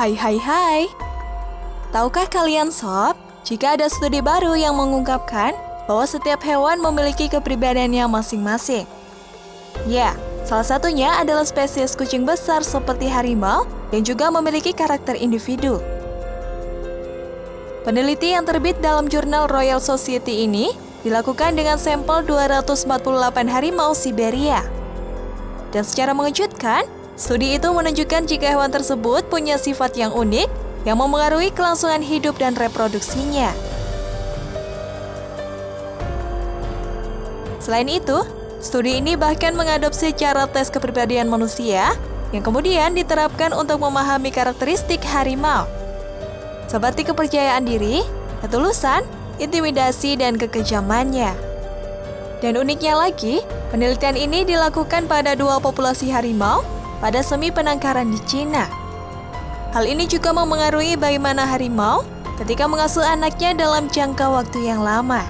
Hai hai hai. Tahukah kalian sob, jika ada studi baru yang mengungkapkan bahwa setiap hewan memiliki kepribadiannya masing-masing. Ya, salah satunya adalah spesies kucing besar seperti harimau yang juga memiliki karakter individu. Peneliti yang terbit dalam jurnal Royal Society ini dilakukan dengan sampel 248 harimau Siberia. Dan secara mengejutkan, studi itu menunjukkan jika hewan tersebut punya sifat yang unik yang memengaruhi kelangsungan hidup dan reproduksinya. Selain itu, studi ini bahkan mengadopsi cara tes kepribadian manusia yang kemudian diterapkan untuk memahami karakteristik harimau. Seperti kepercayaan diri, ketulusan, intimidasi, dan kekejamannya. Dan uniknya lagi, penelitian ini dilakukan pada dua populasi harimau pada semi penangkaran di Cina. Hal ini juga memengaruhi bagaimana harimau ketika mengasuh anaknya dalam jangka waktu yang lama.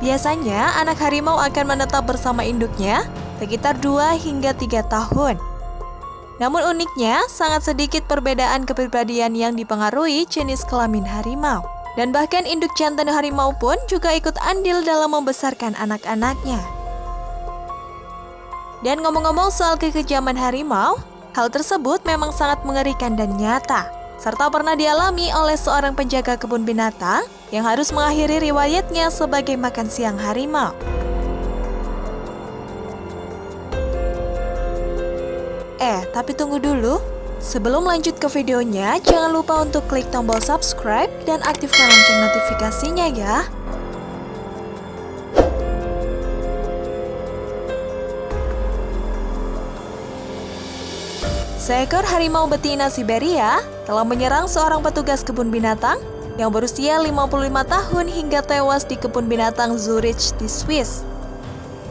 Biasanya, anak harimau akan menetap bersama induknya sekitar 2 hingga 3 tahun. Namun uniknya, sangat sedikit perbedaan kepribadian yang dipengaruhi jenis kelamin harimau. Dan bahkan induk jantan harimau pun juga ikut andil dalam membesarkan anak-anaknya. Dan ngomong-ngomong soal kekejaman harimau, hal tersebut memang sangat mengerikan dan nyata, serta pernah dialami oleh seorang penjaga kebun binatang yang harus mengakhiri riwayatnya sebagai makan siang harimau. Eh, tapi tunggu dulu. Sebelum lanjut ke videonya, jangan lupa untuk klik tombol subscribe dan aktifkan lonceng notifikasinya ya. Seekor harimau betina Siberia telah menyerang seorang petugas kebun binatang yang berusia 55 tahun hingga tewas di kebun binatang Zurich di Swiss.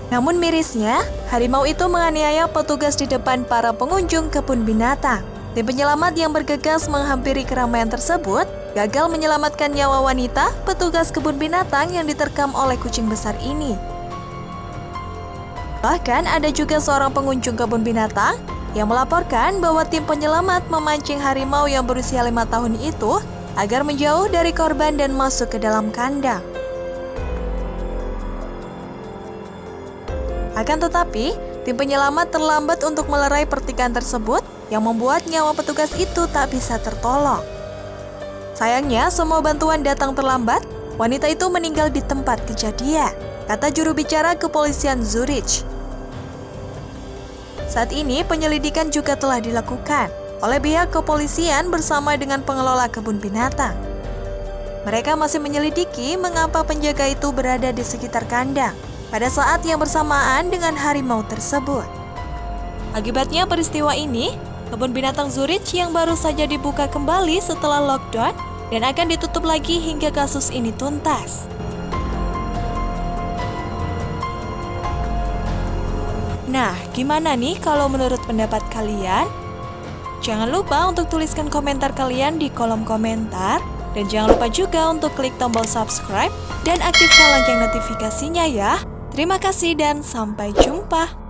Namun mirisnya, harimau itu menganiaya petugas di depan para pengunjung kebun binatang. Tim penyelamat yang bergegas menghampiri keramaian tersebut gagal menyelamatkan nyawa wanita petugas kebun binatang yang diterkam oleh kucing besar ini. Bahkan ada juga seorang pengunjung kebun binatang yang melaporkan bahwa tim penyelamat memancing harimau yang berusia lima tahun itu agar menjauh dari korban dan masuk ke dalam kandang. Akan tetapi, tim penyelamat terlambat untuk melerai pertikan tersebut yang membuat nyawa petugas itu tak bisa tertolong. Sayangnya, semua bantuan datang terlambat, wanita itu meninggal di tempat kejadian, kata juru bicara kepolisian Zurich. Saat ini penyelidikan juga telah dilakukan oleh pihak kepolisian bersama dengan pengelola kebun binatang. Mereka masih menyelidiki mengapa penjaga itu berada di sekitar kandang pada saat yang bersamaan dengan harimau tersebut. Akibatnya peristiwa ini, kebun binatang Zurich yang baru saja dibuka kembali setelah lockdown dan akan ditutup lagi hingga kasus ini tuntas. Nah, gimana nih kalau menurut pendapat kalian? Jangan lupa untuk tuliskan komentar kalian di kolom komentar. Dan jangan lupa juga untuk klik tombol subscribe dan aktifkan lonceng notifikasinya ya. Terima kasih dan sampai jumpa.